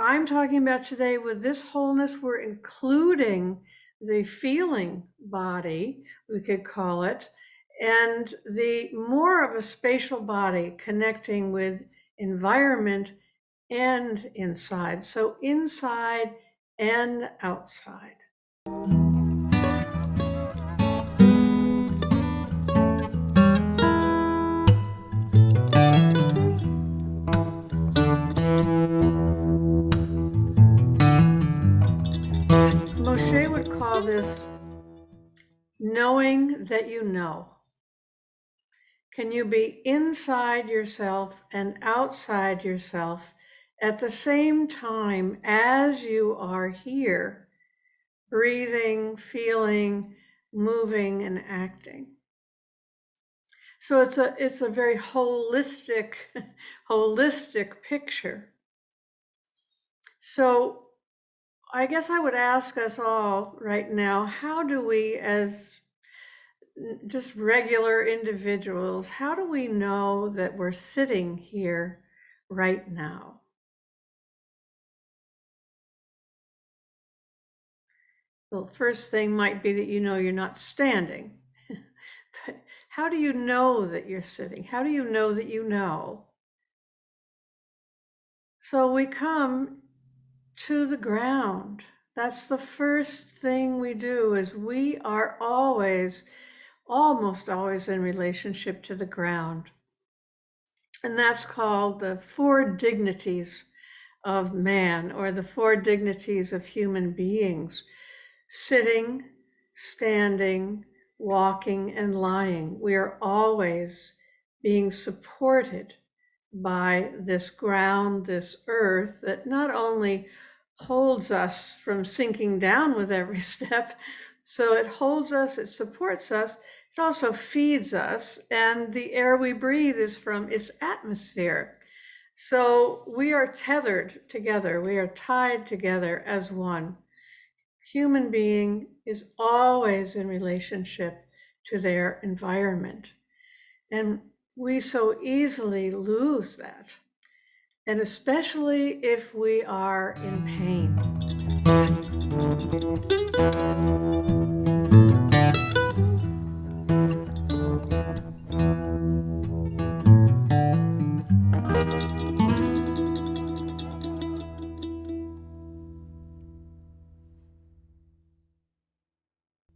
I'm talking about today with this wholeness, we're including the feeling body, we could call it, and the more of a spatial body connecting with environment and inside. So inside and outside. Moshe would call this knowing that you know. Can you be inside yourself and outside yourself at the same time as you are here, breathing, feeling, moving, and acting? So it's a it's a very holistic, holistic picture. So I guess I would ask us all right now, how do we as just regular individuals, how do we know that we're sitting here right now? Well, first thing might be that you know you're not standing. but how do you know that you're sitting? How do you know that you know? So we come to the ground. That's the first thing we do is we are always almost always in relationship to the ground. And that's called the four dignities of man or the four dignities of human beings sitting, standing, walking, and lying. We are always being supported by this ground, this earth that not only holds us from sinking down with every step, so it holds us, it supports us, it also feeds us, and the air we breathe is from its atmosphere. So we are tethered together, we are tied together as one. Human being is always in relationship to their environment. And we so easily lose that and especially if we are in pain.